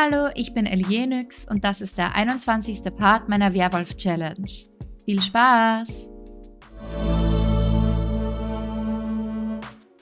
Hallo, ich bin Elienix und das ist der 21. Part meiner Werwolf-Challenge. Viel Spaß!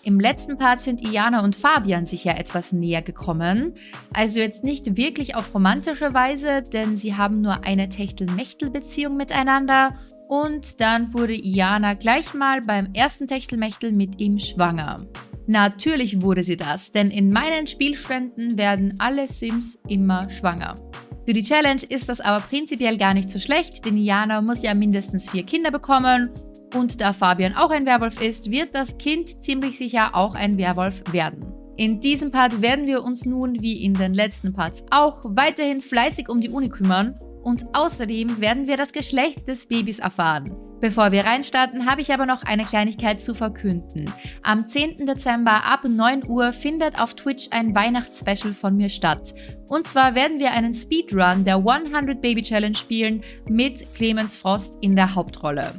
Im letzten Part sind Iana und Fabian sich ja etwas näher gekommen. Also jetzt nicht wirklich auf romantische Weise, denn sie haben nur eine Techtel-Mechtel-Beziehung miteinander. Und dann wurde Iana gleich mal beim ersten Techtelmechtel mit ihm schwanger. Natürlich wurde sie das, denn in meinen Spielständen werden alle Sims immer schwanger. Für die Challenge ist das aber prinzipiell gar nicht so schlecht, denn Jana muss ja mindestens vier Kinder bekommen und da Fabian auch ein Werwolf ist, wird das Kind ziemlich sicher auch ein Werwolf werden. In diesem Part werden wir uns nun, wie in den letzten Parts auch, weiterhin fleißig um die Uni kümmern und außerdem werden wir das Geschlecht des Babys erfahren. Bevor wir reinstarten, habe ich aber noch eine Kleinigkeit zu verkünden. Am 10. Dezember ab 9 Uhr findet auf Twitch ein Weihnachtsspecial von mir statt. Und zwar werden wir einen Speedrun der 100 Baby Challenge spielen mit Clemens Frost in der Hauptrolle.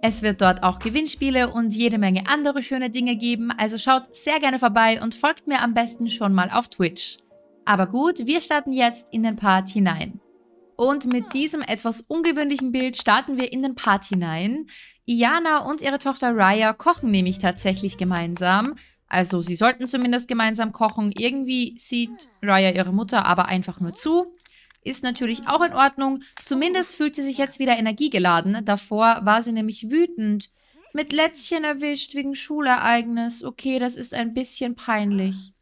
Es wird dort auch Gewinnspiele und jede Menge andere schöne Dinge geben, also schaut sehr gerne vorbei und folgt mir am besten schon mal auf Twitch. Aber gut, wir starten jetzt in den Part hinein. Und mit diesem etwas ungewöhnlichen Bild starten wir in den Part hinein. Iana und ihre Tochter Raya kochen nämlich tatsächlich gemeinsam. Also sie sollten zumindest gemeinsam kochen. Irgendwie sieht Raya ihre Mutter aber einfach nur zu. Ist natürlich auch in Ordnung. Zumindest fühlt sie sich jetzt wieder energiegeladen. Davor war sie nämlich wütend. Mit Lätzchen erwischt wegen Schulereignis. Okay, das ist ein bisschen peinlich.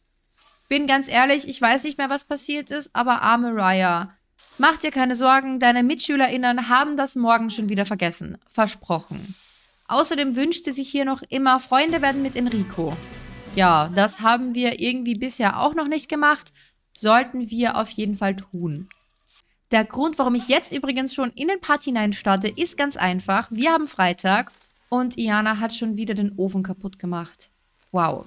Bin ganz ehrlich, ich weiß nicht mehr, was passiert ist, aber arme Raya. Mach dir keine Sorgen, deine MitschülerInnen haben das morgen schon wieder vergessen. Versprochen. Außerdem wünscht sie sich hier noch immer Freunde werden mit Enrico. Ja, das haben wir irgendwie bisher auch noch nicht gemacht. Sollten wir auf jeden Fall tun. Der Grund, warum ich jetzt übrigens schon in den Part hinein starte, ist ganz einfach. Wir haben Freitag und Iana hat schon wieder den Ofen kaputt gemacht. Wow.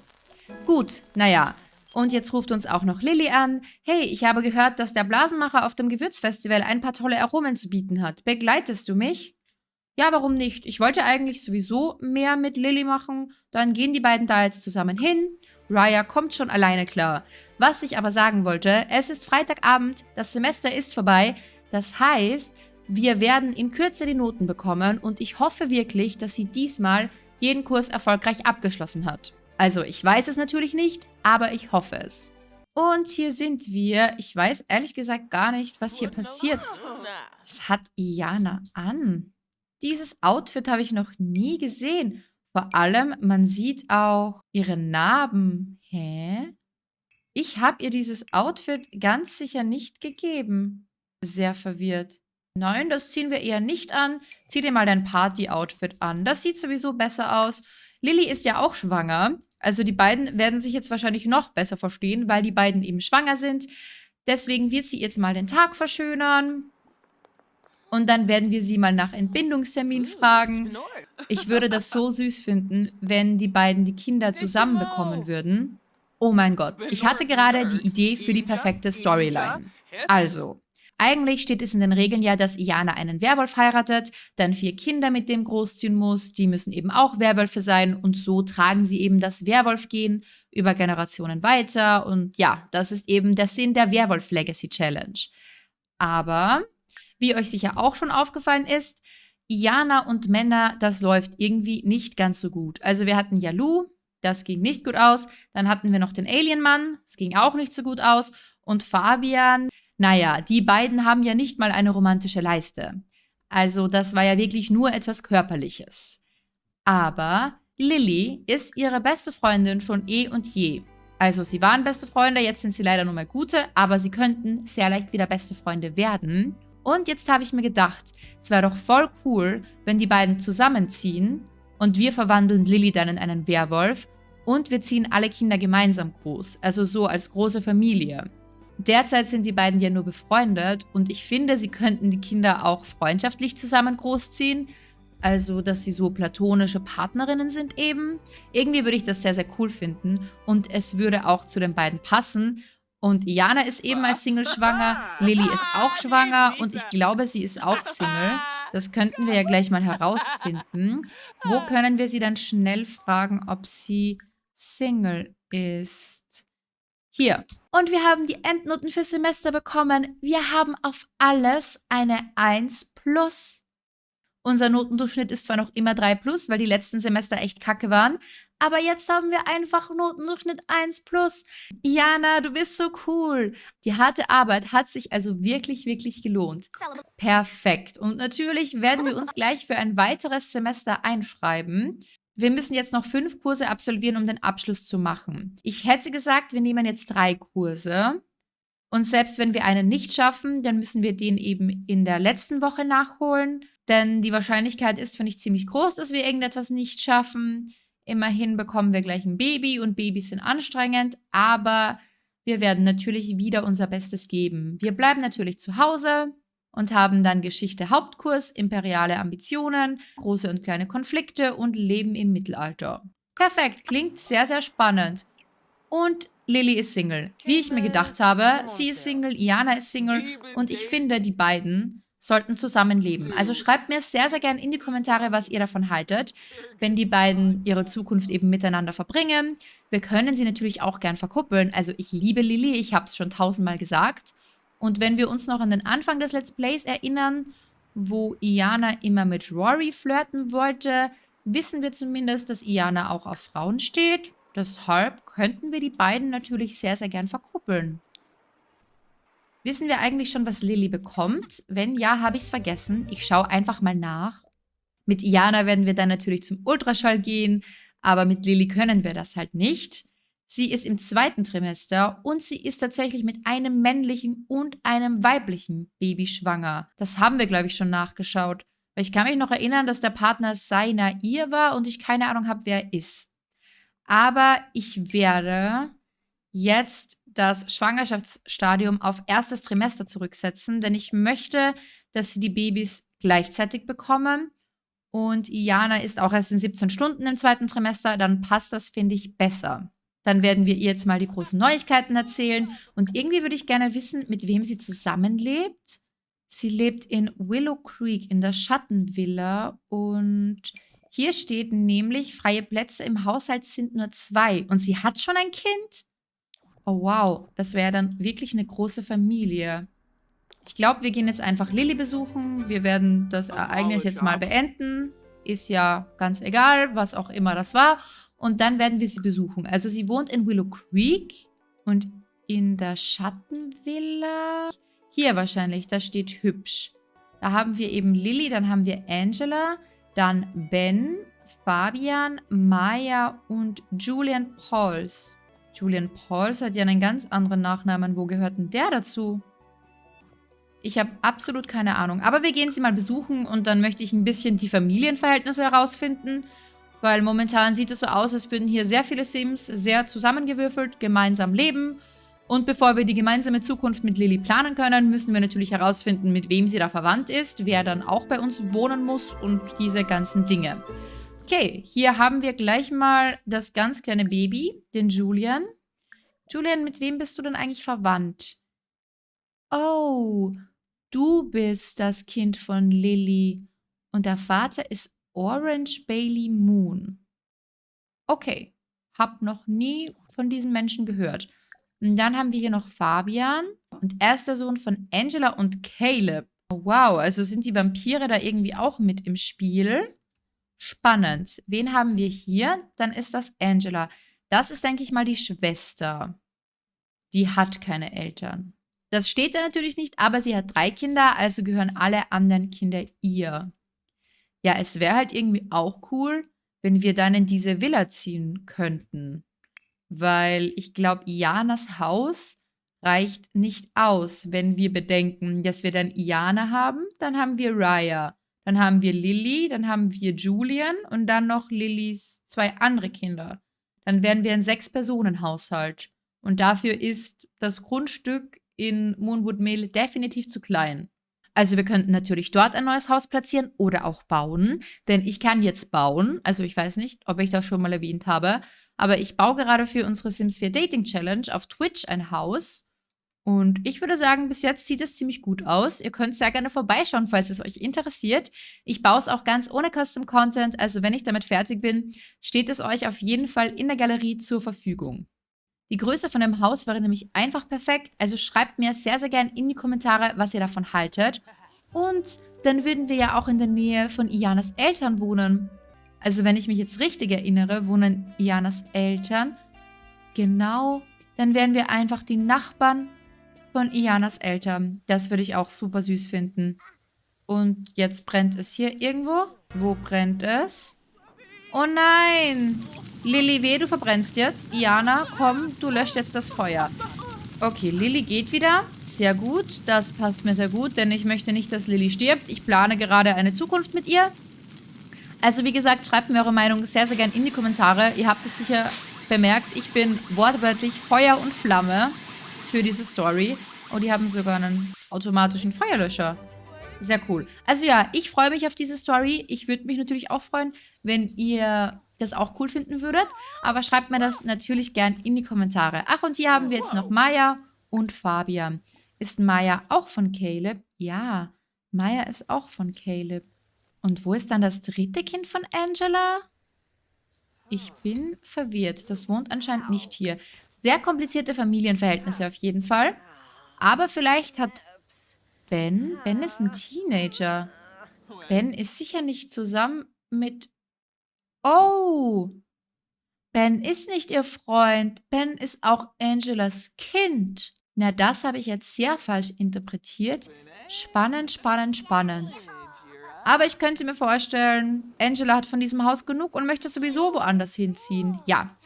Gut, naja, und jetzt ruft uns auch noch Lilly an. Hey, ich habe gehört, dass der Blasenmacher auf dem Gewürzfestival ein paar tolle Aromen zu bieten hat. Begleitest du mich? Ja, warum nicht? Ich wollte eigentlich sowieso mehr mit Lilly machen. Dann gehen die beiden da jetzt zusammen hin. Raya kommt schon alleine klar. Was ich aber sagen wollte, es ist Freitagabend, das Semester ist vorbei. Das heißt, wir werden in Kürze die Noten bekommen und ich hoffe wirklich, dass sie diesmal jeden Kurs erfolgreich abgeschlossen hat. Also ich weiß es natürlich nicht, aber ich hoffe es. Und hier sind wir. Ich weiß ehrlich gesagt gar nicht, was hier passiert. Was hat Iana an? Dieses Outfit habe ich noch nie gesehen. Vor allem, man sieht auch ihre Narben. Hä? Ich habe ihr dieses Outfit ganz sicher nicht gegeben. Sehr verwirrt. Nein, das ziehen wir eher nicht an. Zieh dir mal dein Party-Outfit an. Das sieht sowieso besser aus. Lilly ist ja auch schwanger. Also die beiden werden sich jetzt wahrscheinlich noch besser verstehen, weil die beiden eben schwanger sind. Deswegen wird sie jetzt mal den Tag verschönern. Und dann werden wir sie mal nach Entbindungstermin fragen. Ich würde das so süß finden, wenn die beiden die Kinder zusammenbekommen würden. Oh mein Gott, ich hatte gerade die Idee für die perfekte Storyline. Also, eigentlich steht es in den Regeln ja, dass Iana einen Werwolf heiratet, dann vier Kinder mit dem großziehen muss, die müssen eben auch Werwölfe sein und so tragen sie eben das Werwolf-Gen über Generationen weiter und ja, das ist eben der Sinn der Werwolf Legacy Challenge. Aber, wie euch sicher auch schon aufgefallen ist, Iana und Männer, das läuft irgendwie nicht ganz so gut. Also wir hatten Yalu, das ging nicht gut aus, dann hatten wir noch den Alien-Mann, das ging auch nicht so gut aus und Fabian, naja, die beiden haben ja nicht mal eine romantische Leiste. Also das war ja wirklich nur etwas Körperliches. Aber Lilly ist ihre beste Freundin schon eh und je. Also sie waren beste Freunde, jetzt sind sie leider nur mal gute, aber sie könnten sehr leicht wieder beste Freunde werden. Und jetzt habe ich mir gedacht, es wäre doch voll cool, wenn die beiden zusammenziehen und wir verwandeln Lilly dann in einen Werwolf und wir ziehen alle Kinder gemeinsam groß, also so als große Familie. Derzeit sind die beiden ja nur befreundet und ich finde, sie könnten die Kinder auch freundschaftlich zusammen großziehen. Also, dass sie so platonische Partnerinnen sind eben. Irgendwie würde ich das sehr, sehr cool finden und es würde auch zu den beiden passen. Und Jana ist eben als Single schwanger, Lilly ist auch schwanger und ich glaube, sie ist auch Single. Das könnten wir ja gleich mal herausfinden. Wo können wir sie dann schnell fragen, ob sie Single ist? Hier. Und wir haben die Endnoten fürs Semester bekommen. Wir haben auf alles eine 1 plus. Unser Notendurchschnitt ist zwar noch immer 3 plus, weil die letzten Semester echt kacke waren, aber jetzt haben wir einfach Notendurchschnitt 1 plus. Jana, du bist so cool. Die harte Arbeit hat sich also wirklich, wirklich gelohnt. Perfekt. Und natürlich werden wir uns gleich für ein weiteres Semester einschreiben. Wir müssen jetzt noch fünf Kurse absolvieren, um den Abschluss zu machen. Ich hätte gesagt, wir nehmen jetzt drei Kurse. Und selbst wenn wir einen nicht schaffen, dann müssen wir den eben in der letzten Woche nachholen. Denn die Wahrscheinlichkeit ist, finde ich, ziemlich groß, dass wir irgendetwas nicht schaffen. Immerhin bekommen wir gleich ein Baby und Babys sind anstrengend, aber wir werden natürlich wieder unser Bestes geben. Wir bleiben natürlich zu Hause, und haben dann Geschichte Hauptkurs, imperiale Ambitionen, große und kleine Konflikte und Leben im Mittelalter. Perfekt, klingt sehr, sehr spannend. Und Lily ist Single. Wie ich mir gedacht habe, sie ist Single, Iana ist Single und ich finde, die beiden sollten zusammenleben. Also schreibt mir sehr, sehr gerne in die Kommentare, was ihr davon haltet, wenn die beiden ihre Zukunft eben miteinander verbringen. Wir können sie natürlich auch gern verkuppeln. Also ich liebe Lily, ich habe es schon tausendmal gesagt. Und wenn wir uns noch an den Anfang des Let's Plays erinnern, wo Iana immer mit Rory flirten wollte, wissen wir zumindest, dass Iana auch auf Frauen steht. Deshalb könnten wir die beiden natürlich sehr, sehr gern verkuppeln. Wissen wir eigentlich schon, was Lilly bekommt? Wenn ja, habe ich es vergessen. Ich schaue einfach mal nach. Mit Iana werden wir dann natürlich zum Ultraschall gehen, aber mit Lilly können wir das halt nicht. Sie ist im zweiten Trimester und sie ist tatsächlich mit einem männlichen und einem weiblichen Baby schwanger. Das haben wir, glaube ich, schon nachgeschaut. Weil ich kann mich noch erinnern, dass der Partner seiner ihr war und ich keine Ahnung habe, wer er ist. Aber ich werde jetzt das Schwangerschaftsstadium auf erstes Trimester zurücksetzen, denn ich möchte, dass sie die Babys gleichzeitig bekommen. Und Iana ist auch erst in 17 Stunden im zweiten Trimester, dann passt das, finde ich, besser. Dann werden wir ihr jetzt mal die großen Neuigkeiten erzählen. Und irgendwie würde ich gerne wissen, mit wem sie zusammenlebt. Sie lebt in Willow Creek in der Schattenvilla und hier steht nämlich, freie Plätze im Haushalt sind nur zwei. Und sie hat schon ein Kind? Oh wow, das wäre dann wirklich eine große Familie. Ich glaube, wir gehen jetzt einfach Lilly besuchen. Wir werden das Ereignis jetzt mal beenden. Ist ja ganz egal, was auch immer das war. Und dann werden wir sie besuchen. Also sie wohnt in Willow Creek und in der Schattenvilla. Hier wahrscheinlich, da steht hübsch. Da haben wir eben Lilly, dann haben wir Angela, dann Ben, Fabian, Maya und Julian Pauls. Julian Pauls hat ja einen ganz anderen Nachnamen. Wo gehört denn der dazu? Ich habe absolut keine Ahnung. Aber wir gehen sie mal besuchen und dann möchte ich ein bisschen die Familienverhältnisse herausfinden. Weil momentan sieht es so aus, als würden hier sehr viele Sims sehr zusammengewürfelt gemeinsam leben. Und bevor wir die gemeinsame Zukunft mit Lilly planen können, müssen wir natürlich herausfinden, mit wem sie da verwandt ist, wer dann auch bei uns wohnen muss und diese ganzen Dinge. Okay, hier haben wir gleich mal das ganz kleine Baby, den Julian. Julian, mit wem bist du denn eigentlich verwandt? Oh, du bist das Kind von Lilly. Und der Vater ist Orange Bailey Moon. Okay, hab noch nie von diesen Menschen gehört. Und dann haben wir hier noch Fabian und er ist der Sohn von Angela und Caleb. Wow, also sind die Vampire da irgendwie auch mit im Spiel? Spannend. Wen haben wir hier? Dann ist das Angela. Das ist, denke ich mal, die Schwester. Die hat keine Eltern. Das steht da natürlich nicht, aber sie hat drei Kinder, also gehören alle anderen Kinder ihr. Ja, es wäre halt irgendwie auch cool, wenn wir dann in diese Villa ziehen könnten. Weil ich glaube, Ianas Haus reicht nicht aus, wenn wir bedenken, dass wir dann Iana haben, dann haben wir Raya, dann haben wir Lilly, dann haben wir Julian und dann noch Lillys zwei andere Kinder. Dann wären wir ein Sechs-Personen-Haushalt. Und dafür ist das Grundstück in Moonwood Mill definitiv zu klein. Also wir könnten natürlich dort ein neues Haus platzieren oder auch bauen, denn ich kann jetzt bauen. Also ich weiß nicht, ob ich das schon mal erwähnt habe, aber ich baue gerade für unsere Sims 4 Dating Challenge auf Twitch ein Haus. Und ich würde sagen, bis jetzt sieht es ziemlich gut aus. Ihr könnt sehr gerne vorbeischauen, falls es euch interessiert. Ich baue es auch ganz ohne Custom Content, also wenn ich damit fertig bin, steht es euch auf jeden Fall in der Galerie zur Verfügung. Die Größe von dem Haus wäre nämlich einfach perfekt. Also schreibt mir sehr, sehr gern in die Kommentare, was ihr davon haltet. Und dann würden wir ja auch in der Nähe von Ianas Eltern wohnen. Also wenn ich mich jetzt richtig erinnere, wohnen Ianas Eltern genau, dann wären wir einfach die Nachbarn von Ianas Eltern. Das würde ich auch super süß finden. Und jetzt brennt es hier irgendwo. Wo brennt es? Oh nein! Lilly, weh, du verbrennst jetzt. Iana, komm, du löscht jetzt das Feuer. Okay, Lilly geht wieder. Sehr gut. Das passt mir sehr gut, denn ich möchte nicht, dass Lilly stirbt. Ich plane gerade eine Zukunft mit ihr. Also wie gesagt, schreibt mir eure Meinung sehr, sehr gerne in die Kommentare. Ihr habt es sicher bemerkt, ich bin wortwörtlich Feuer und Flamme für diese Story. Und die haben sogar einen automatischen Feuerlöscher. Sehr cool. Also ja, ich freue mich auf diese Story. Ich würde mich natürlich auch freuen, wenn ihr das auch cool finden würdet. Aber schreibt mir das natürlich gern in die Kommentare. Ach, und hier haben wir jetzt noch Maya und Fabian. Ist Maya auch von Caleb? Ja, Maya ist auch von Caleb. Und wo ist dann das dritte Kind von Angela? Ich bin verwirrt. Das wohnt anscheinend nicht hier. Sehr komplizierte Familienverhältnisse auf jeden Fall. Aber vielleicht hat Ben... Ben ist ein Teenager. Ben ist sicher nicht zusammen mit... Oh! Ben ist nicht ihr Freund. Ben ist auch Angelas Kind. Na, das habe ich jetzt sehr falsch interpretiert. Spannend, spannend, spannend. Aber ich könnte mir vorstellen, Angela hat von diesem Haus genug und möchte sowieso woanders hinziehen. Ja.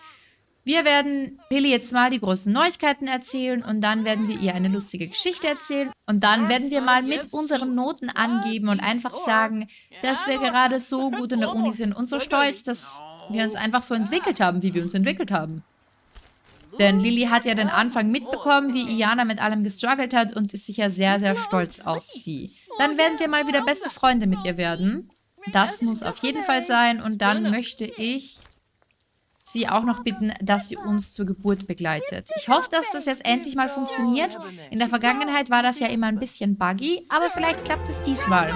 Wir werden Lilly jetzt mal die großen Neuigkeiten erzählen und dann werden wir ihr eine lustige Geschichte erzählen. Und dann werden wir mal mit unseren Noten angeben und einfach sagen, dass wir gerade so gut in der Uni sind und so stolz, dass wir uns einfach so entwickelt haben, wie wir uns entwickelt haben. Denn Lilly hat ja den Anfang mitbekommen, wie Iana mit allem gestruggelt hat und ist sicher sehr, sehr stolz auf sie. Dann werden wir mal wieder beste Freunde mit ihr werden. Das muss auf jeden Fall sein. Und dann möchte ich sie auch noch bitten, dass sie uns zur Geburt begleitet. Ich hoffe, dass das jetzt endlich mal funktioniert. In der Vergangenheit war das ja immer ein bisschen buggy, aber vielleicht klappt es diesmal.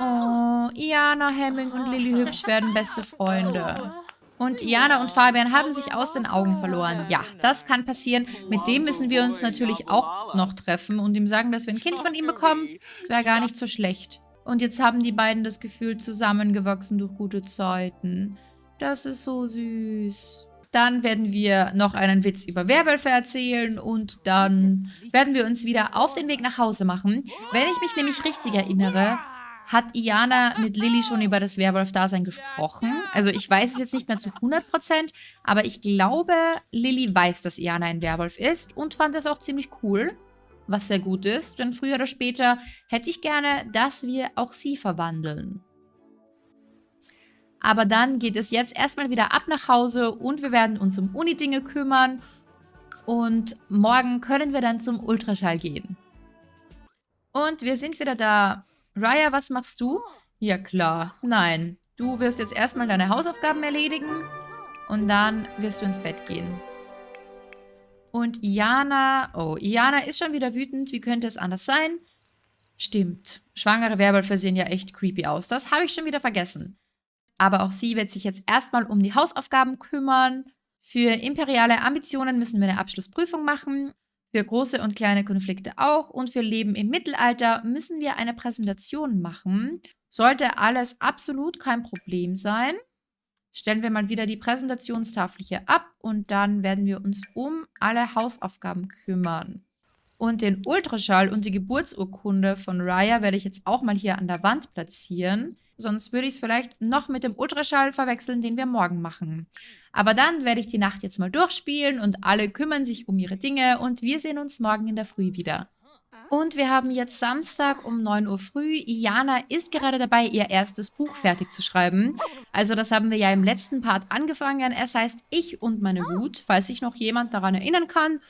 Oh, Iana, Hemming und Lilly Hübsch werden beste Freunde. Und Iana und Fabian haben sich aus den Augen verloren. Ja, das kann passieren. Mit dem müssen wir uns natürlich auch noch treffen und ihm sagen, dass wir ein Kind von ihm bekommen. Das wäre gar nicht so schlecht. Und jetzt haben die beiden das Gefühl, zusammengewachsen durch gute Zeiten. Das ist so süß. Dann werden wir noch einen Witz über Werwölfe erzählen und dann werden wir uns wieder auf den Weg nach Hause machen. Wenn ich mich nämlich richtig erinnere, hat Iana mit Lilly schon über das Werwolf-Dasein gesprochen. Also ich weiß es jetzt nicht mehr zu 100%, aber ich glaube, Lilly weiß, dass Iana ein Werwolf ist und fand das auch ziemlich cool, was sehr gut ist, denn früher oder später hätte ich gerne, dass wir auch sie verwandeln. Aber dann geht es jetzt erstmal wieder ab nach Hause und wir werden uns um Uni-Dinge kümmern und morgen können wir dann zum Ultraschall gehen. Und wir sind wieder da. Raya, was machst du? Ja klar, nein. Du wirst jetzt erstmal deine Hausaufgaben erledigen und dann wirst du ins Bett gehen. Und Iana, oh, Iana ist schon wieder wütend. Wie könnte es anders sein? Stimmt, schwangere Werwölfe sehen ja echt creepy aus. Das habe ich schon wieder vergessen. Aber auch sie wird sich jetzt erstmal um die Hausaufgaben kümmern. Für imperiale Ambitionen müssen wir eine Abschlussprüfung machen für große und kleine Konflikte auch und für Leben im Mittelalter müssen wir eine Präsentation machen. Sollte alles absolut kein Problem sein, stellen wir mal wieder die Präsentationstafel hier ab und dann werden wir uns um alle Hausaufgaben kümmern. Und den Ultraschall und die Geburtsurkunde von Raya werde ich jetzt auch mal hier an der Wand platzieren. Sonst würde ich es vielleicht noch mit dem Ultraschall verwechseln, den wir morgen machen. Aber dann werde ich die Nacht jetzt mal durchspielen und alle kümmern sich um ihre Dinge und wir sehen uns morgen in der Früh wieder. Und wir haben jetzt Samstag um 9 Uhr früh. Iana ist gerade dabei, ihr erstes Buch fertig zu schreiben. Also das haben wir ja im letzten Part angefangen. Es heißt Ich und meine Wut, falls sich noch jemand daran erinnern kann.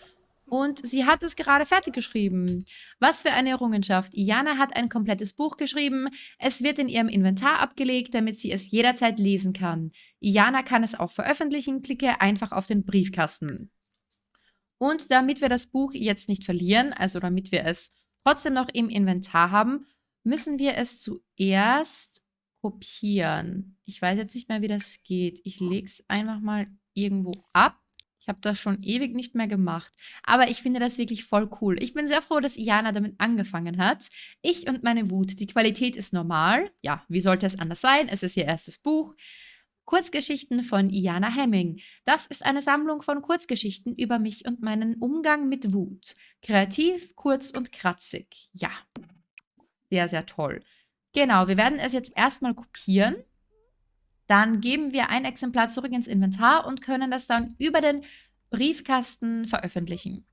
Und sie hat es gerade fertig geschrieben. Was für eine Errungenschaft. Iana hat ein komplettes Buch geschrieben. Es wird in ihrem Inventar abgelegt, damit sie es jederzeit lesen kann. Iana kann es auch veröffentlichen. Klicke einfach auf den Briefkasten. Und damit wir das Buch jetzt nicht verlieren, also damit wir es trotzdem noch im Inventar haben, müssen wir es zuerst kopieren. Ich weiß jetzt nicht mehr, wie das geht. Ich lege es einfach mal irgendwo ab. Ich habe das schon ewig nicht mehr gemacht. Aber ich finde das wirklich voll cool. Ich bin sehr froh, dass Iana damit angefangen hat. Ich und meine Wut. Die Qualität ist normal. Ja, wie sollte es anders sein? Es ist ihr erstes Buch. Kurzgeschichten von Iana Hemming. Das ist eine Sammlung von Kurzgeschichten über mich und meinen Umgang mit Wut. Kreativ, kurz und kratzig. Ja, sehr, sehr toll. Genau, wir werden es jetzt erstmal kopieren. Dann geben wir ein Exemplar zurück ins Inventar und können das dann über den Briefkasten veröffentlichen.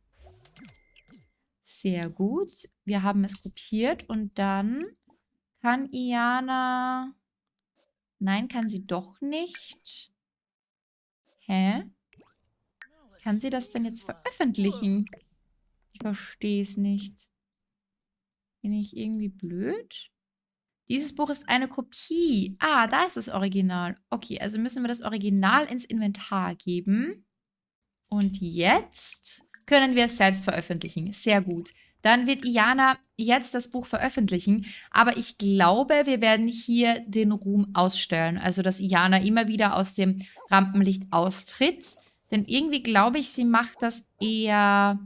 Sehr gut. Wir haben es kopiert und dann kann Iana... Nein, kann sie doch nicht. Hä? Kann sie das denn jetzt veröffentlichen? Ich verstehe es nicht. Bin ich irgendwie blöd? Dieses Buch ist eine Kopie. Ah, da ist das Original. Okay, also müssen wir das Original ins Inventar geben. Und jetzt können wir es selbst veröffentlichen. Sehr gut. Dann wird Iana jetzt das Buch veröffentlichen. Aber ich glaube, wir werden hier den Ruhm ausstellen. Also, dass Iana immer wieder aus dem Rampenlicht austritt. Denn irgendwie glaube ich, sie macht das eher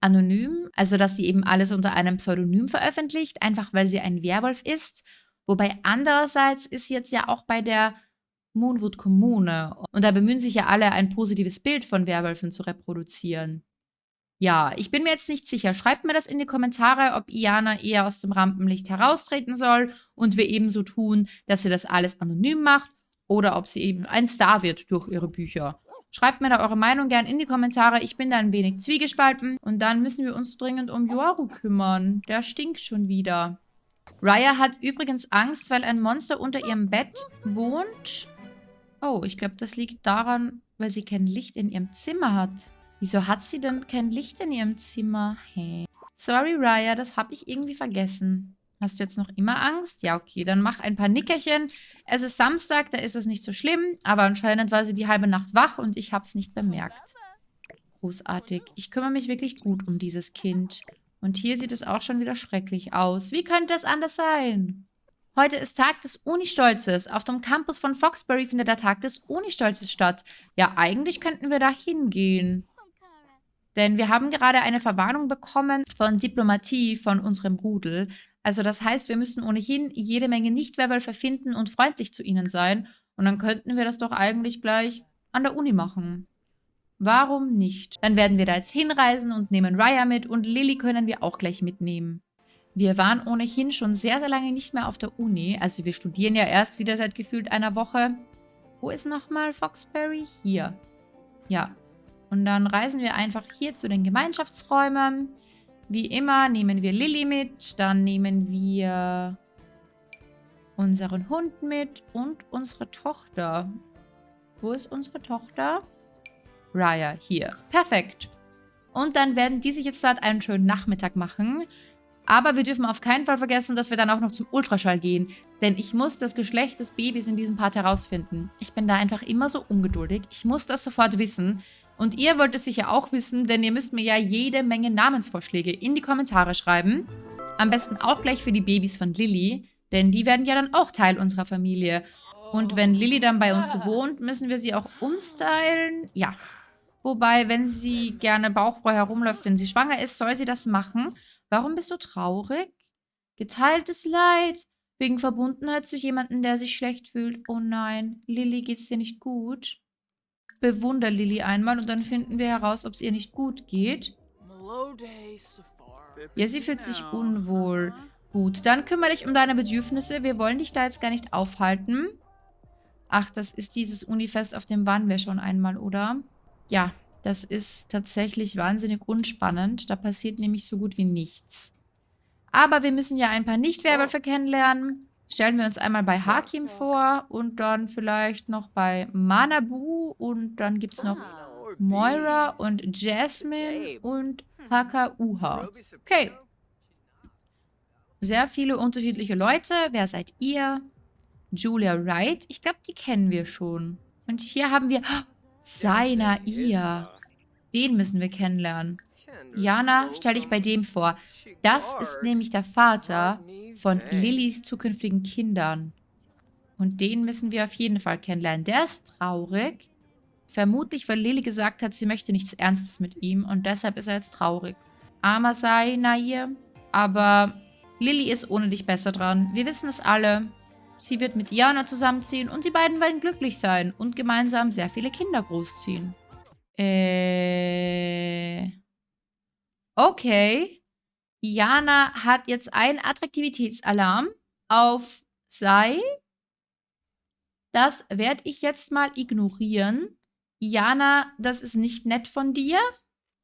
anonym. Also, dass sie eben alles unter einem Pseudonym veröffentlicht. Einfach, weil sie ein Werwolf ist. Wobei andererseits ist jetzt ja auch bei der Moonwood Kommune und da bemühen sich ja alle, ein positives Bild von Werwölfen zu reproduzieren. Ja, ich bin mir jetzt nicht sicher. Schreibt mir das in die Kommentare, ob Iana eher aus dem Rampenlicht heraustreten soll und wir ebenso tun, dass sie das alles anonym macht oder ob sie eben ein Star wird durch ihre Bücher. Schreibt mir da eure Meinung gern in die Kommentare. Ich bin da ein wenig zwiegespalten. Und dann müssen wir uns dringend um Yoru kümmern. Der stinkt schon wieder. Raya hat übrigens Angst, weil ein Monster unter ihrem Bett wohnt. Oh, ich glaube, das liegt daran, weil sie kein Licht in ihrem Zimmer hat. Wieso hat sie denn kein Licht in ihrem Zimmer? Hey. Sorry, Raya, das habe ich irgendwie vergessen. Hast du jetzt noch immer Angst? Ja, okay, dann mach ein paar Nickerchen. Es ist Samstag, da ist es nicht so schlimm, aber anscheinend war sie die halbe Nacht wach und ich habe es nicht bemerkt. Großartig. Ich kümmere mich wirklich gut um dieses Kind. Und hier sieht es auch schon wieder schrecklich aus. Wie könnte es anders sein? Heute ist Tag des Unistolzes. Auf dem Campus von Foxbury findet der Tag des Unistolzes statt. Ja, eigentlich könnten wir da hingehen. Denn wir haben gerade eine Verwarnung bekommen von Diplomatie von unserem Rudel. Also das heißt, wir müssen ohnehin jede Menge Nicht-Werwölfe finden und freundlich zu ihnen sein. Und dann könnten wir das doch eigentlich gleich an der Uni machen. Warum nicht? Dann werden wir da jetzt hinreisen und nehmen Raya mit und Lilly können wir auch gleich mitnehmen. Wir waren ohnehin schon sehr, sehr lange nicht mehr auf der Uni. Also wir studieren ja erst wieder seit gefühlt einer Woche. Wo ist nochmal Foxbury? Hier. Ja. Und dann reisen wir einfach hier zu den Gemeinschaftsräumen. Wie immer nehmen wir Lilly mit. Dann nehmen wir unseren Hund mit und unsere Tochter. Wo ist unsere Tochter? Raya hier. Perfekt. Und dann werden die sich jetzt dort einen schönen Nachmittag machen. Aber wir dürfen auf keinen Fall vergessen, dass wir dann auch noch zum Ultraschall gehen. Denn ich muss das Geschlecht des Babys in diesem Part herausfinden. Ich bin da einfach immer so ungeduldig. Ich muss das sofort wissen. Und ihr wollt es sicher auch wissen, denn ihr müsst mir ja jede Menge Namensvorschläge in die Kommentare schreiben. Am besten auch gleich für die Babys von Lilly, denn die werden ja dann auch Teil unserer Familie. Und wenn Lilly dann bei uns wohnt, müssen wir sie auch umstylen. Ja, Wobei, wenn sie gerne bauchfrei herumläuft, wenn sie schwanger ist, soll sie das machen. Warum bist du traurig? Geteiltes Leid. Wegen Verbundenheit zu jemandem, der sich schlecht fühlt. Oh nein, Lilly geht's dir nicht gut? Bewunder Lilly einmal und dann finden wir heraus, ob es ihr nicht gut geht. Ja, sie fühlt sich unwohl. Gut, dann kümmere dich um deine Bedürfnisse. Wir wollen dich da jetzt gar nicht aufhalten. Ach, das ist dieses Unifest, auf dem waren wir schon einmal, oder? Ja, das ist tatsächlich wahnsinnig unspannend. Da passiert nämlich so gut wie nichts. Aber wir müssen ja ein paar Nicht-Werwölfe kennenlernen. Stellen wir uns einmal bei Hakim vor und dann vielleicht noch bei Manabu und dann gibt es noch Moira und Jasmine und Hakauha. Okay. Sehr viele unterschiedliche Leute. Wer seid ihr? Julia Wright. Ich glaube, die kennen wir schon. Und hier haben wir... Seiner ihr. Den müssen wir kennenlernen. Jana, stell dich bei dem vor. Das ist nämlich der Vater von Lillys zukünftigen Kindern. Und den müssen wir auf jeden Fall kennenlernen. Der ist traurig. Vermutlich, weil Lily gesagt hat, sie möchte nichts Ernstes mit ihm und deshalb ist er jetzt traurig. Armer sei, Nair. Aber Lily ist ohne dich besser dran. Wir wissen es alle. Sie wird mit Jana zusammenziehen und die beiden werden glücklich sein und gemeinsam sehr viele Kinder großziehen. Äh... Okay. Jana hat jetzt einen Attraktivitätsalarm auf Sei. Das werde ich jetzt mal ignorieren. Jana, das ist nicht nett von dir.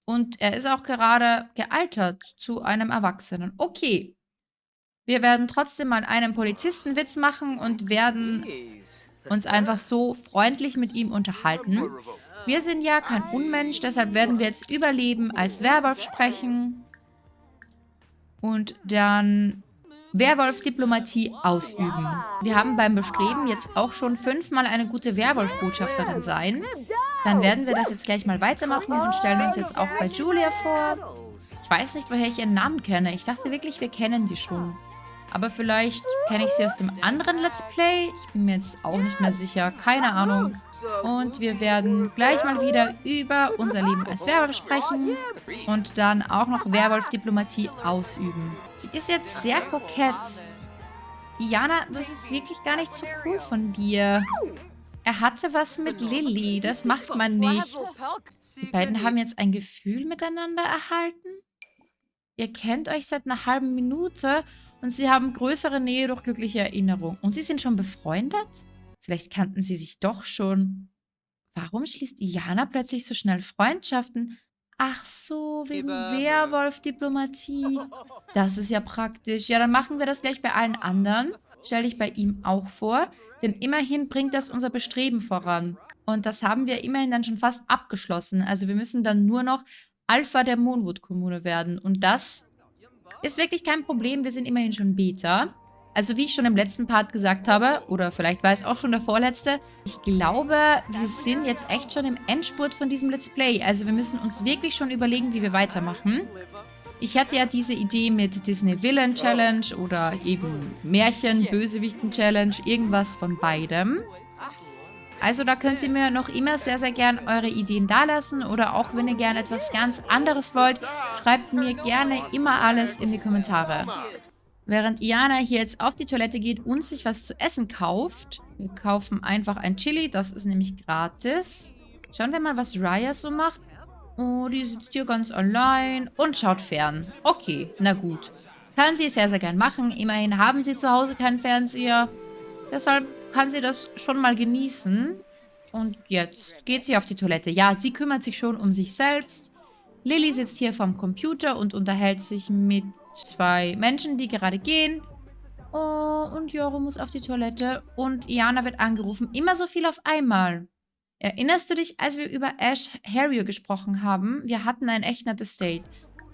Und er ist auch gerade gealtert zu einem Erwachsenen. Okay. Wir werden trotzdem mal einen Polizistenwitz machen und werden uns einfach so freundlich mit ihm unterhalten. Wir sind ja kein Unmensch, deshalb werden wir jetzt Überleben als Werwolf sprechen. Und dann Werwolf-Diplomatie ausüben. Wir haben beim Bestreben jetzt auch schon fünfmal eine gute Werwolf-Botschafterin sein. Dann werden wir das jetzt gleich mal weitermachen und stellen uns jetzt auch bei Julia vor. Ich weiß nicht, woher ich ihren Namen kenne. Ich dachte wirklich, wir kennen die schon. Aber vielleicht kenne ich sie aus dem anderen Let's Play. Ich bin mir jetzt auch nicht mehr sicher. Keine Ahnung. Und wir werden gleich mal wieder über unser Leben als Werwolf sprechen. Und dann auch noch Werwolf-Diplomatie ausüben. Sie ist jetzt sehr kokett. Jana, das ist wirklich gar nicht so cool von dir. Er hatte was mit Lilly. Das macht man nicht. Die beiden haben jetzt ein Gefühl miteinander erhalten. Ihr kennt euch seit einer halben Minute und sie haben größere Nähe durch glückliche Erinnerung. Und sie sind schon befreundet? Vielleicht kannten sie sich doch schon. Warum schließt Iana plötzlich so schnell Freundschaften? Ach so, wegen Werwolf-Diplomatie. Das ist ja praktisch. Ja, dann machen wir das gleich bei allen anderen. Stell dich bei ihm auch vor. Denn immerhin bringt das unser Bestreben voran. Und das haben wir immerhin dann schon fast abgeschlossen. Also wir müssen dann nur noch Alpha der Moonwood-Kommune werden. Und das ist wirklich kein Problem, wir sind immerhin schon Beta. Also wie ich schon im letzten Part gesagt habe, oder vielleicht war es auch schon der vorletzte, ich glaube, wir sind jetzt echt schon im Endspurt von diesem Let's Play. Also wir müssen uns wirklich schon überlegen, wie wir weitermachen. Ich hatte ja diese Idee mit Disney Villain Challenge oder eben Märchen, Bösewichten Challenge, irgendwas von beidem. Also da könnt ihr mir noch immer sehr, sehr gern eure Ideen dalassen oder auch wenn ihr gerne etwas ganz anderes wollt, schreibt mir gerne immer alles in die Kommentare. Während Iana hier jetzt auf die Toilette geht und sich was zu essen kauft, wir kaufen einfach ein Chili, das ist nämlich gratis. Schauen wir mal, was Raya so macht. Oh, die sitzt hier ganz allein und schaut fern. Okay, na gut. Kann sie sehr, sehr gern machen. Immerhin haben sie zu Hause keinen Fernseher. Deshalb kann sie das schon mal genießen. Und jetzt geht sie auf die Toilette. Ja, sie kümmert sich schon um sich selbst. Lilly sitzt hier vorm Computer und unterhält sich mit zwei Menschen, die gerade gehen. Oh, und Joro muss auf die Toilette. Und Iana wird angerufen. Immer so viel auf einmal. Erinnerst du dich, als wir über Ash Harrier gesprochen haben? Wir hatten ein echt nettes Date.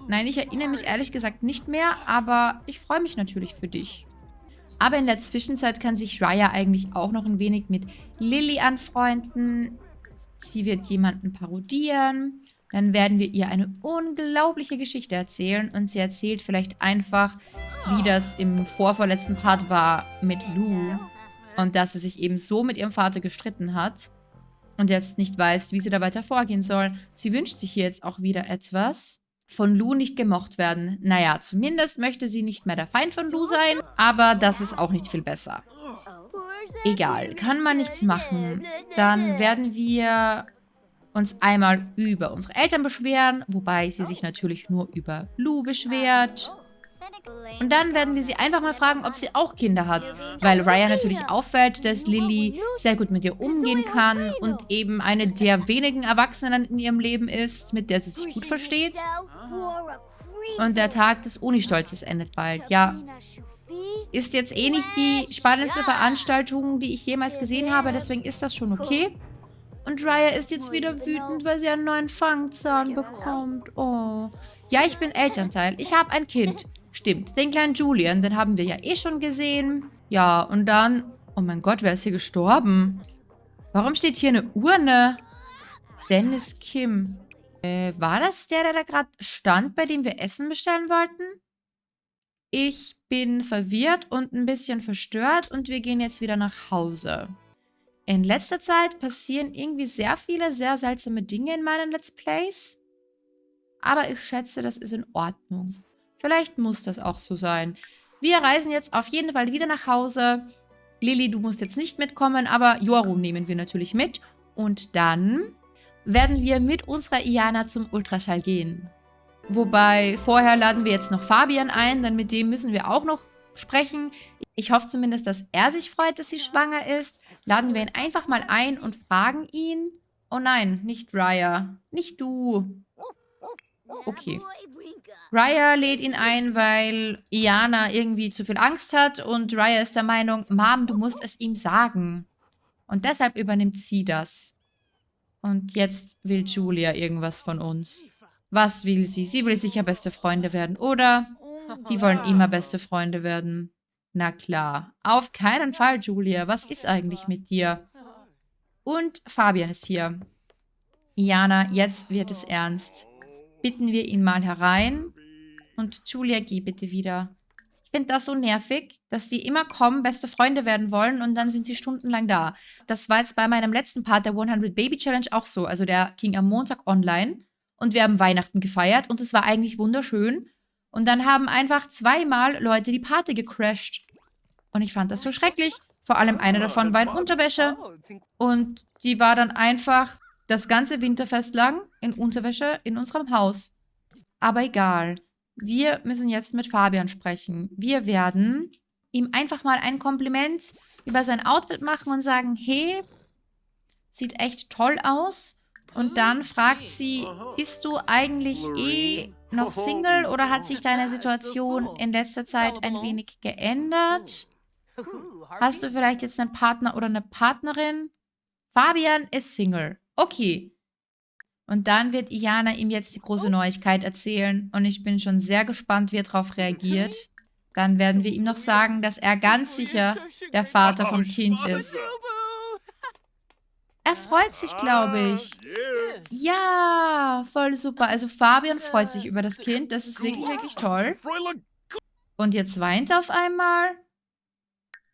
Nein, ich erinnere mich ehrlich gesagt nicht mehr, aber ich freue mich natürlich für dich. Aber in der Zwischenzeit kann sich Raya eigentlich auch noch ein wenig mit Lilly anfreunden. Sie wird jemanden parodieren. Dann werden wir ihr eine unglaubliche Geschichte erzählen. Und sie erzählt vielleicht einfach, wie das im vorvorletzten Part war mit Lou. Und dass sie sich eben so mit ihrem Vater gestritten hat. Und jetzt nicht weiß, wie sie da weiter vorgehen soll. Sie wünscht sich hier jetzt auch wieder etwas von Lu nicht gemocht werden. Naja, zumindest möchte sie nicht mehr der Feind von Lu sein, aber das ist auch nicht viel besser. Egal, kann man nichts machen. Dann werden wir uns einmal über unsere Eltern beschweren, wobei sie sich natürlich nur über Lu beschwert. Und dann werden wir sie einfach mal fragen, ob sie auch Kinder hat. Weil Raya natürlich auffällt, dass Lily sehr gut mit ihr umgehen kann und eben eine der wenigen Erwachsenen in ihrem Leben ist, mit der sie sich gut versteht. Und der Tag des Uni-Stolzes endet bald. Ja, ist jetzt eh nicht die spannendste Veranstaltung, die ich jemals gesehen habe, deswegen ist das schon okay. Und Raya ist jetzt wieder wütend, weil sie einen neuen Fangzahn bekommt. Oh. Ja, ich bin Elternteil. Ich habe ein Kind. Stimmt, den kleinen Julian, den haben wir ja eh schon gesehen. Ja, und dann... Oh mein Gott, wer ist hier gestorben? Warum steht hier eine Urne? Dennis Kim. Äh, war das der, der da gerade stand, bei dem wir Essen bestellen wollten? Ich bin verwirrt und ein bisschen verstört und wir gehen jetzt wieder nach Hause. In letzter Zeit passieren irgendwie sehr viele sehr seltsame Dinge in meinen Let's Plays. Aber ich schätze, das ist in Ordnung. Vielleicht muss das auch so sein. Wir reisen jetzt auf jeden Fall wieder nach Hause. Lilly, du musst jetzt nicht mitkommen, aber Joru nehmen wir natürlich mit. Und dann werden wir mit unserer Iana zum Ultraschall gehen. Wobei, vorher laden wir jetzt noch Fabian ein, denn mit dem müssen wir auch noch sprechen. Ich hoffe zumindest, dass er sich freut, dass sie schwanger ist. Laden wir ihn einfach mal ein und fragen ihn. Oh nein, nicht Raya. Nicht du. Okay. Raya lädt ihn ein, weil Iana irgendwie zu viel Angst hat und Raya ist der Meinung, Mom, du musst es ihm sagen. Und deshalb übernimmt sie das. Und jetzt will Julia irgendwas von uns. Was will sie? Sie will sicher beste Freunde werden, oder? Die wollen immer beste Freunde werden. Na klar. Auf keinen Fall, Julia. Was ist eigentlich mit dir? Und Fabian ist hier. Jana, jetzt wird es ernst. Bitten wir ihn mal herein. Und Julia, geh bitte wieder. Finde das so nervig, dass die immer kommen, beste Freunde werden wollen und dann sind sie stundenlang da. Das war jetzt bei meinem letzten Part der 100 Baby Challenge auch so. Also der ging am Montag online und wir haben Weihnachten gefeiert und es war eigentlich wunderschön. Und dann haben einfach zweimal Leute die Party gecrashed. Und ich fand das so schrecklich. Vor allem eine davon war in Unterwäsche. Und die war dann einfach das ganze Winterfest lang in Unterwäsche in unserem Haus. Aber egal. Wir müssen jetzt mit Fabian sprechen. Wir werden ihm einfach mal ein Kompliment über sein Outfit machen und sagen, hey, sieht echt toll aus. Und dann fragt sie, bist du eigentlich eh noch Single oder hat sich deine Situation in letzter Zeit ein wenig geändert? Hast du vielleicht jetzt einen Partner oder eine Partnerin? Fabian ist Single. Okay. Und dann wird Iana ihm jetzt die große Neuigkeit erzählen und ich bin schon sehr gespannt, wie er darauf reagiert. Dann werden wir ihm noch sagen, dass er ganz sicher der Vater vom Kind ist. Er freut sich, glaube ich. Ja, voll super. Also Fabian freut sich über das Kind. Das ist wirklich, wirklich toll. Und jetzt weint er auf einmal.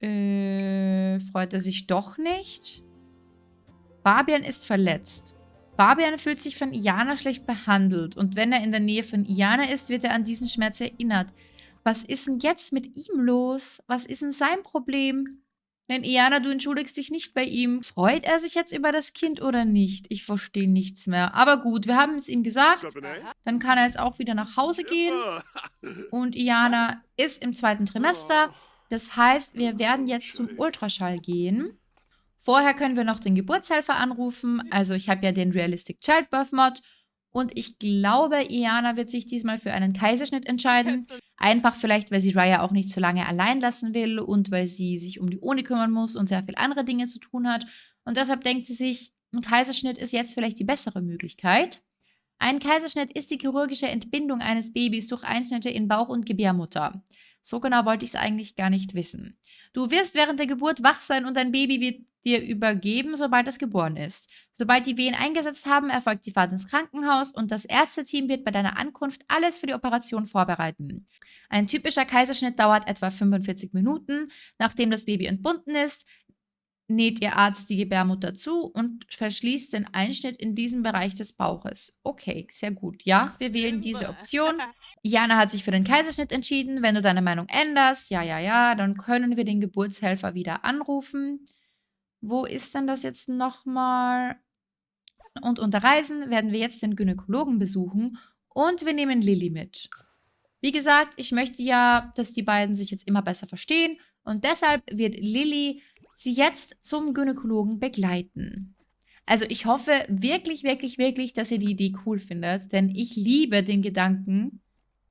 Äh, freut er sich doch nicht? Fabian ist verletzt. Fabian fühlt sich von Iana schlecht behandelt und wenn er in der Nähe von Iana ist, wird er an diesen Schmerz erinnert. Was ist denn jetzt mit ihm los? Was ist denn sein Problem? Denn Iana, du entschuldigst dich nicht bei ihm. Freut er sich jetzt über das Kind oder nicht? Ich verstehe nichts mehr. Aber gut, wir haben es ihm gesagt. Dann kann er jetzt auch wieder nach Hause gehen. Und Iana ist im zweiten Trimester. Das heißt, wir werden jetzt zum Ultraschall gehen. Vorher können wir noch den Geburtshelfer anrufen. Also ich habe ja den Realistic Childbirth Mod. Und ich glaube, Iana wird sich diesmal für einen Kaiserschnitt entscheiden. Einfach vielleicht, weil sie Raya auch nicht so lange allein lassen will und weil sie sich um die Uni kümmern muss und sehr viel andere Dinge zu tun hat. Und deshalb denkt sie sich, ein Kaiserschnitt ist jetzt vielleicht die bessere Möglichkeit. Ein Kaiserschnitt ist die chirurgische Entbindung eines Babys durch Einschnitte in Bauch und Gebärmutter. So genau wollte ich es eigentlich gar nicht wissen. Du wirst während der Geburt wach sein und dein Baby wird dir übergeben, sobald es geboren ist. Sobald die Wehen eingesetzt haben, erfolgt die Fahrt ins Krankenhaus und das Ärzteteam wird bei deiner Ankunft alles für die Operation vorbereiten. Ein typischer Kaiserschnitt dauert etwa 45 Minuten. Nachdem das Baby entbunden ist, näht ihr Arzt die Gebärmutter zu und verschließt den Einschnitt in diesem Bereich des Bauches. Okay, sehr gut. Ja, wir wählen diese Option. Jana hat sich für den Kaiserschnitt entschieden. Wenn du deine Meinung änderst, ja, ja, ja, dann können wir den Geburtshelfer wieder anrufen. Wo ist denn das jetzt nochmal? Und unter Reisen werden wir jetzt den Gynäkologen besuchen und wir nehmen Lilly mit. Wie gesagt, ich möchte ja, dass die beiden sich jetzt immer besser verstehen und deshalb wird Lilly sie jetzt zum Gynäkologen begleiten. Also ich hoffe wirklich, wirklich, wirklich, dass ihr die Idee cool findet, denn ich liebe den Gedanken,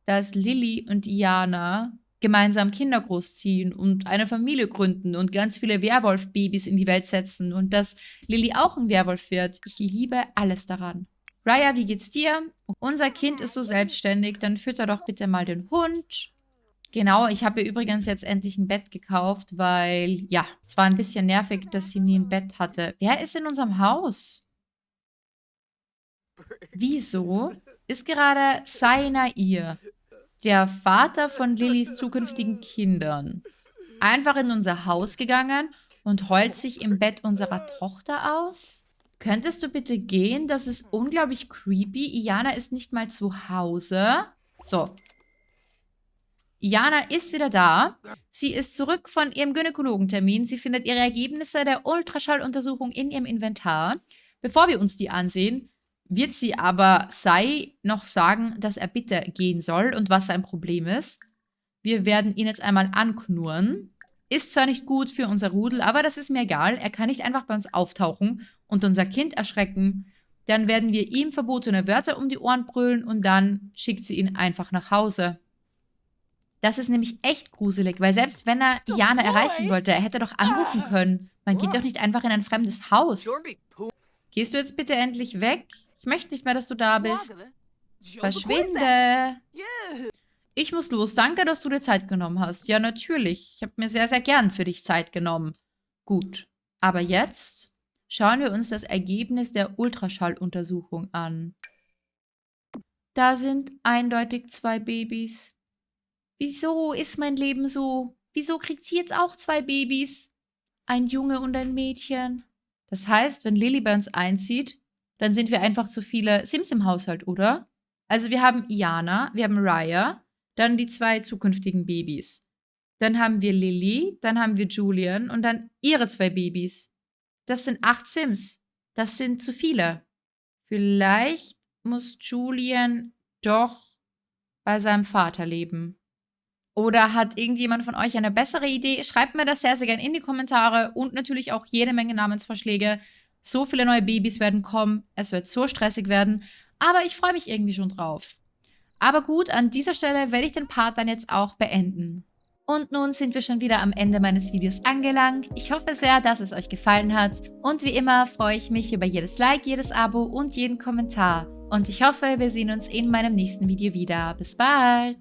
dass Lilly und Iana gemeinsam Kinder großziehen und eine Familie gründen und ganz viele Werwolf-Babys in die Welt setzen und dass Lilly auch ein Werwolf wird. Ich liebe alles daran. Raya, wie geht's dir? Unser Kind ist so selbstständig, dann fütter doch bitte mal den Hund. Genau, ich habe ihr übrigens jetzt endlich ein Bett gekauft, weil, ja, es war ein bisschen nervig, dass sie nie ein Bett hatte. Wer ist in unserem Haus? Wieso ist gerade Saina ihr? der Vater von Lillys zukünftigen Kindern, einfach in unser Haus gegangen und heult sich im Bett unserer Tochter aus? Könntest du bitte gehen? Das ist unglaublich creepy. Iana ist nicht mal zu Hause. So. Iana ist wieder da. Sie ist zurück von ihrem Gynäkologentermin. Sie findet ihre Ergebnisse der Ultraschalluntersuchung in ihrem Inventar. Bevor wir uns die ansehen, wird sie aber Sai noch sagen, dass er bitte gehen soll und was sein Problem ist. Wir werden ihn jetzt einmal anknurren. Ist zwar nicht gut für unser Rudel, aber das ist mir egal. Er kann nicht einfach bei uns auftauchen und unser Kind erschrecken. Dann werden wir ihm verbotene Wörter um die Ohren brüllen und dann schickt sie ihn einfach nach Hause. Das ist nämlich echt gruselig, weil selbst wenn er Diana erreichen wollte, er hätte doch anrufen können. Man geht doch nicht einfach in ein fremdes Haus. Gehst du jetzt bitte endlich weg? Ich möchte nicht mehr, dass du da bist. Verschwinde. Ich muss los. Danke, dass du dir Zeit genommen hast. Ja, natürlich. Ich habe mir sehr, sehr gern für dich Zeit genommen. Gut. Aber jetzt schauen wir uns das Ergebnis der Ultraschalluntersuchung an. Da sind eindeutig zwei Babys. Wieso ist mein Leben so? Wieso kriegt sie jetzt auch zwei Babys? Ein Junge und ein Mädchen. Das heißt, wenn Lily bei uns einzieht, dann sind wir einfach zu viele Sims im Haushalt, oder? Also wir haben Iana, wir haben Raya, dann die zwei zukünftigen Babys. Dann haben wir Lily, dann haben wir Julian und dann ihre zwei Babys. Das sind acht Sims. Das sind zu viele. Vielleicht muss Julian doch bei seinem Vater leben. Oder hat irgendjemand von euch eine bessere Idee? Schreibt mir das sehr, sehr gerne in die Kommentare und natürlich auch jede Menge Namensvorschläge. So viele neue Babys werden kommen. Es wird so stressig werden. Aber ich freue mich irgendwie schon drauf. Aber gut, an dieser Stelle werde ich den Part dann jetzt auch beenden. Und nun sind wir schon wieder am Ende meines Videos angelangt. Ich hoffe sehr, dass es euch gefallen hat. Und wie immer freue ich mich über jedes Like, jedes Abo und jeden Kommentar. Und ich hoffe, wir sehen uns in meinem nächsten Video wieder. Bis bald!